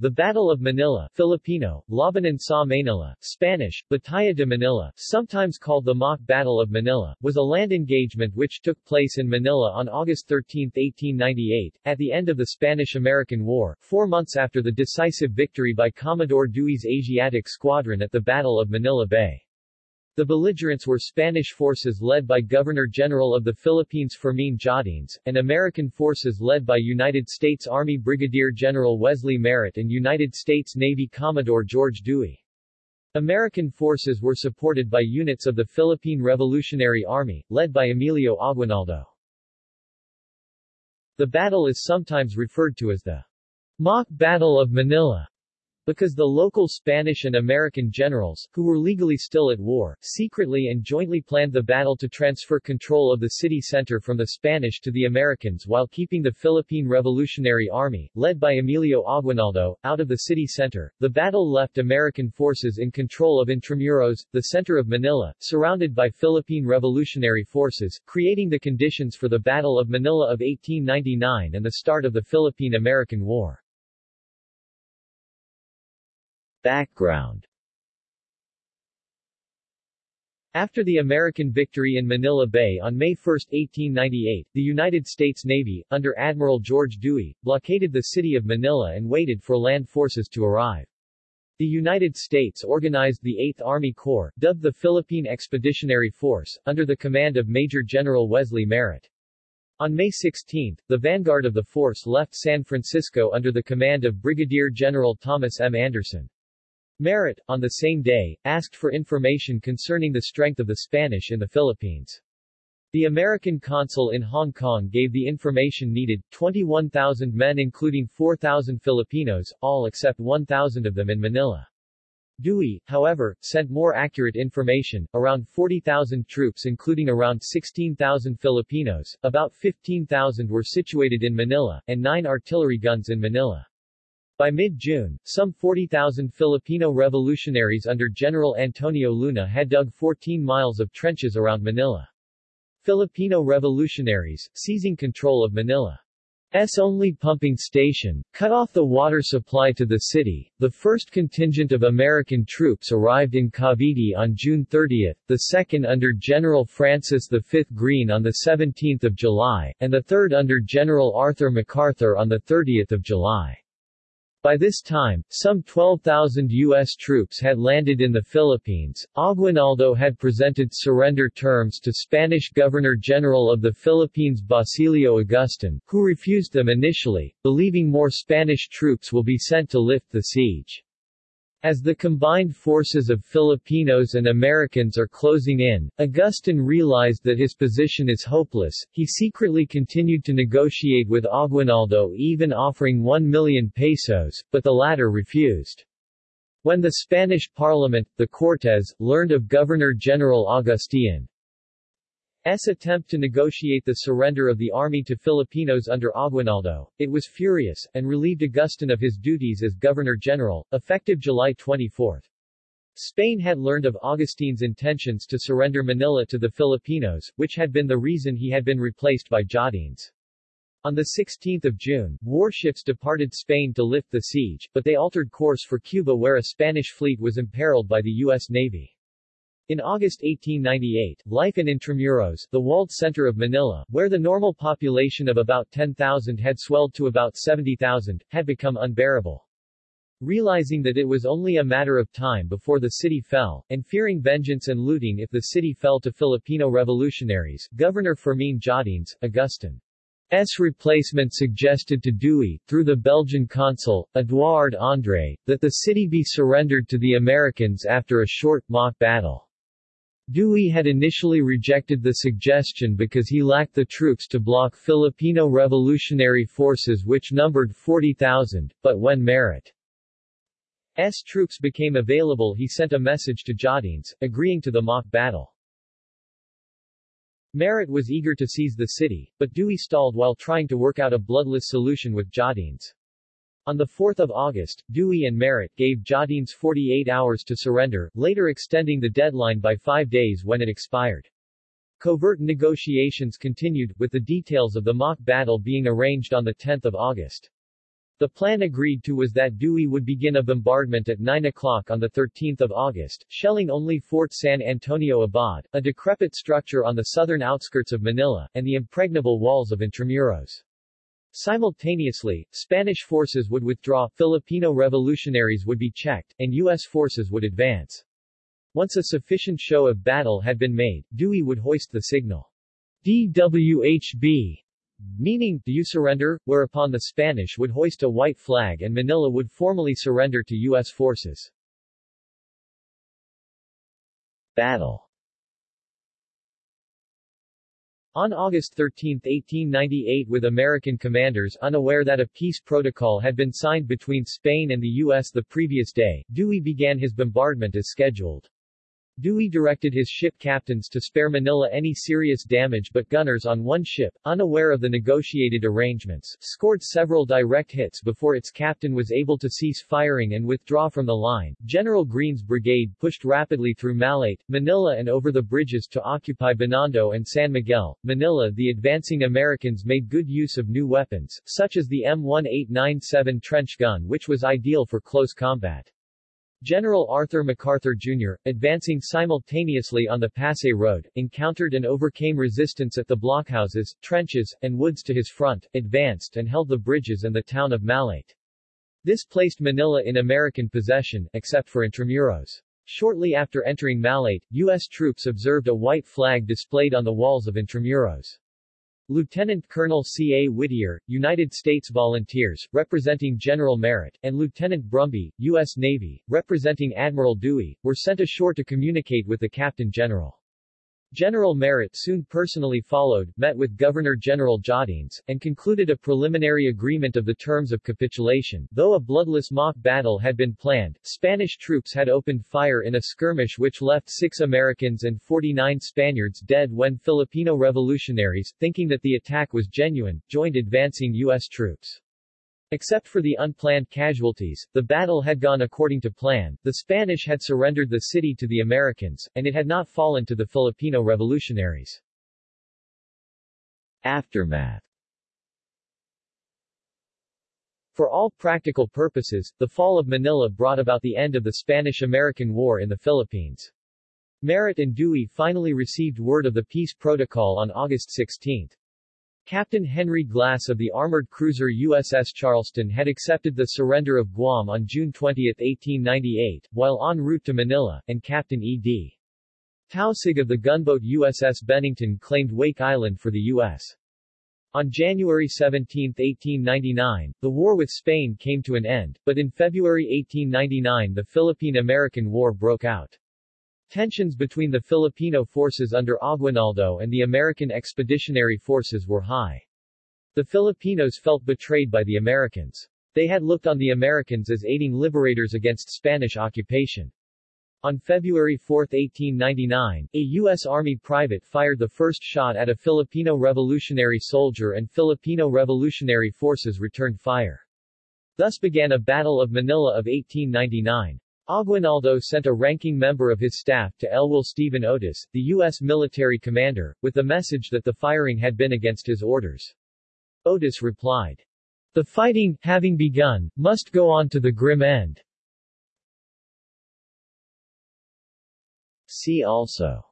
The Battle of Manila Filipino, Labanan sa Manila, Spanish, Batalla de Manila, sometimes called the Mock Battle of Manila, was a land engagement which took place in Manila on August 13, 1898, at the end of the Spanish-American War, four months after the decisive victory by Commodore Dewey's Asiatic Squadron at the Battle of Manila Bay. The belligerents were Spanish forces led by Governor-General of the Philippines Fermín Jáudenes, and American forces led by United States Army Brigadier General Wesley Merritt and United States Navy Commodore George Dewey. American forces were supported by units of the Philippine Revolutionary Army, led by Emilio Aguinaldo. The battle is sometimes referred to as the Mock Battle of Manila because the local Spanish and American generals, who were legally still at war, secretly and jointly planned the battle to transfer control of the city center from the Spanish to the Americans while keeping the Philippine Revolutionary Army, led by Emilio Aguinaldo, out of the city center. The battle left American forces in control of Intramuros, the center of Manila, surrounded by Philippine Revolutionary forces, creating the conditions for the Battle of Manila of 1899 and the start of the Philippine-American War. Background After the American victory in Manila Bay on May 1, 1898, the United States Navy, under Admiral George Dewey, blockaded the city of Manila and waited for land forces to arrive. The United States organized the 8th Army Corps, dubbed the Philippine Expeditionary Force, under the command of Major General Wesley Merritt. On May 16, the vanguard of the force left San Francisco under the command of Brigadier General Thomas M. Anderson. Merritt, on the same day, asked for information concerning the strength of the Spanish in the Philippines. The American consul in Hong Kong gave the information needed, 21,000 men including 4,000 Filipinos, all except 1,000 of them in Manila. Dewey, however, sent more accurate information, around 40,000 troops including around 16,000 Filipinos, about 15,000 were situated in Manila, and nine artillery guns in Manila. By mid-June, some 40,000 Filipino revolutionaries under General Antonio Luna had dug 14 miles of trenches around Manila. Filipino revolutionaries, seizing control of Manila's only pumping station, cut off the water supply to the city. The first contingent of American troops arrived in Cavite on June 30, the second under General Francis V. Greene on 17 July, and the third under General Arthur MacArthur on 30 July. By this time, some 12,000 U.S. troops had landed in the Philippines. Aguinaldo had presented surrender terms to Spanish Governor-General of the Philippines Basilio Agustin, who refused them initially, believing more Spanish troops will be sent to lift the siege. As the combined forces of Filipinos and Americans are closing in, Agustin realized that his position is hopeless. He secretly continued to negotiate with Aguinaldo even offering 1 million pesos, but the latter refused. When the Spanish parliament, the Cortes, learned of Governor-General Agustin, S attempt to negotiate the surrender of the army to Filipinos under Aguinaldo, it was furious, and relieved Agustin of his duties as Governor-General, effective July 24. Spain had learned of Agustin's intentions to surrender Manila to the Filipinos, which had been the reason he had been replaced by Jáudenes. On 16 June, warships departed Spain to lift the siege, but they altered course for Cuba where a Spanish fleet was imperiled by the U.S. Navy. In August 1898, life in Intramuros, the walled center of Manila, where the normal population of about 10,000 had swelled to about 70,000, had become unbearable. Realizing that it was only a matter of time before the city fell, and fearing vengeance and looting if the city fell to Filipino revolutionaries, Governor Fermín Jáudenes, S. replacement suggested to Dewey, through the Belgian consul, Edouard André, that the city be surrendered to the Americans after a short, mock battle. Dewey had initially rejected the suggestion because he lacked the troops to block Filipino revolutionary forces which numbered 40,000, but when Merritt's troops became available he sent a message to Jáudenes, agreeing to the mock battle. Merritt was eager to seize the city, but Dewey stalled while trying to work out a bloodless solution with Jáudenes. On 4 August, Dewey and Merritt gave Jáudenes 48 hours to surrender, later extending the deadline by five days when it expired. Covert negotiations continued, with the details of the mock battle being arranged on 10 August. The plan agreed to was that Dewey would begin a bombardment at 9 o'clock on 13 August, shelling only Fort San Antonio Abad, a decrepit structure on the southern outskirts of Manila, and the impregnable walls of Intramuros. Simultaneously, Spanish forces would withdraw, Filipino revolutionaries would be checked, and U.S. forces would advance. Once a sufficient show of battle had been made, Dewey would hoist the signal DWHB meaning, do you surrender, whereupon the Spanish would hoist a white flag and Manila would formally surrender to U.S. forces. Battle On August 13, 1898 with American commanders unaware that a peace protocol had been signed between Spain and the U.S. the previous day, Dewey began his bombardment as scheduled. Dewey directed his ship captains to spare Manila any serious damage but gunners on one ship, unaware of the negotiated arrangements, scored several direct hits before its captain was able to cease firing and withdraw from the line. General Greene's brigade pushed rapidly through Malate, Manila and over the bridges to occupy Binondo and San Miguel. Manila The advancing Americans made good use of new weapons, such as the M1897 trench gun which was ideal for close combat. General Arthur MacArthur Jr., advancing simultaneously on the Pasay Road, encountered and overcame resistance at the blockhouses, trenches, and woods to his front, advanced and held the bridges and the town of Malate. This placed Manila in American possession, except for Intramuros. Shortly after entering Malate, U.S. troops observed a white flag displayed on the walls of Intramuros. Lieutenant Colonel C. A. Whittier, United States Volunteers, representing General Merritt, and Lieutenant Brumby, U.S. Navy, representing Admiral Dewey, were sent ashore to communicate with the Captain General. General Merritt soon personally followed, met with Governor-General Jáudenes, and concluded a preliminary agreement of the terms of capitulation. Though a bloodless mock battle had been planned, Spanish troops had opened fire in a skirmish which left six Americans and 49 Spaniards dead when Filipino revolutionaries, thinking that the attack was genuine, joined advancing U.S. troops. Except for the unplanned casualties, the battle had gone according to plan, the Spanish had surrendered the city to the Americans, and it had not fallen to the Filipino revolutionaries. Aftermath For all practical purposes, the fall of Manila brought about the end of the Spanish-American War in the Philippines. Merritt and Dewey finally received word of the peace protocol on August 16. Captain Henry Glass of the armored cruiser USS Charleston had accepted the surrender of Guam on June 20, 1898, while en route to Manila, and Captain E.D. Taussig of the gunboat USS Bennington claimed Wake Island for the U.S. On January 17, 1899, the war with Spain came to an end, but in February 1899 the Philippine-American War broke out. Tensions between the Filipino forces under Aguinaldo and the American Expeditionary Forces were high. The Filipinos felt betrayed by the Americans. They had looked on the Americans as aiding liberators against Spanish occupation. On February 4, 1899, a U.S. Army private fired the first shot at a Filipino revolutionary soldier and Filipino revolutionary forces returned fire. Thus began a Battle of Manila of 1899. Aguinaldo sent a ranking member of his staff to Elwell Stephen Otis, the U.S. military commander, with the message that the firing had been against his orders. Otis replied, The fighting, having begun, must go on to the grim end. See also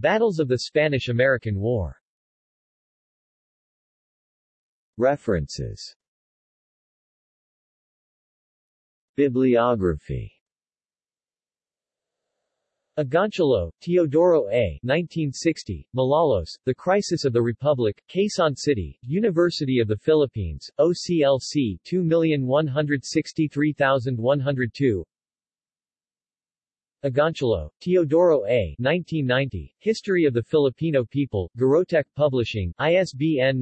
Battles of the Spanish-American War References Bibliography Agoncillo, Teodoro A. 1960, Malolos, The Crisis of the Republic, Quezon City, University of the Philippines, OCLC 2163102 Agoncillo, Teodoro A. 1990, History of the Filipino People, Garotech Publishing, ISBN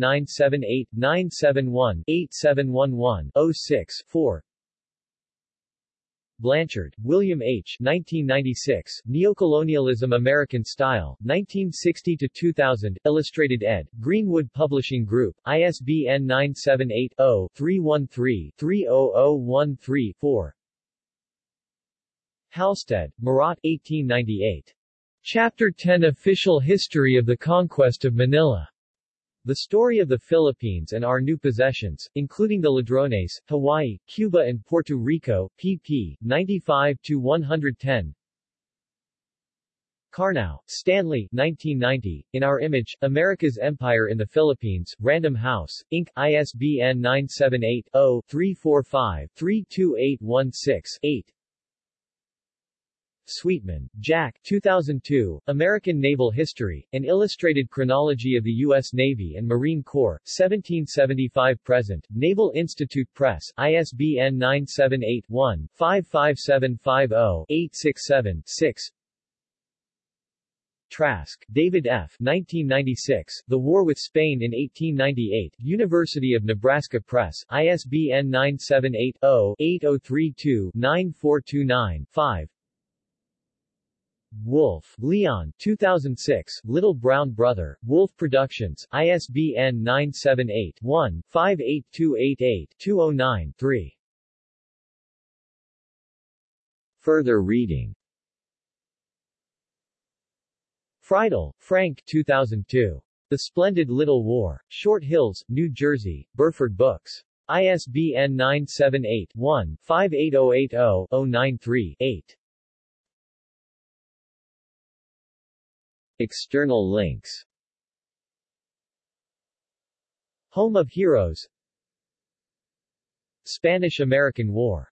978-971-8711-06-4 Blanchard, William H. 1996, Neocolonialism American Style, 1960-2000, Illustrated ed., Greenwood Publishing Group, ISBN 978-0-313-30013-4 Halsted, Murat 1898. Chapter 10 Official History of the Conquest of Manila. The Story of the Philippines and Our New Possessions, including the Ladrones, Hawaii, Cuba and Puerto Rico, pp. 95-110 Karnow, Stanley 1990, In Our Image, America's Empire in the Philippines, Random House, Inc., ISBN 978-0-345-32816-8 Sweetman, Jack 2002, American Naval History, An Illustrated Chronology of the U.S. Navy and Marine Corps, 1775-present, Naval Institute Press, ISBN 978-1-55750-867-6 Trask, David F. 1996, The War with Spain in 1898, University of Nebraska Press, ISBN 978-0-8032-9429-5 Wolff, Leon 2006, Little Brown Brother, Wolff Productions, ISBN 978-1-58288-209-3 Further reading Freidel, Frank 2002. The Splendid Little War. Short Hills, New Jersey, Burford Books. ISBN 978-1-58080-093-8. External links. Home of Heroes. Spanish-American War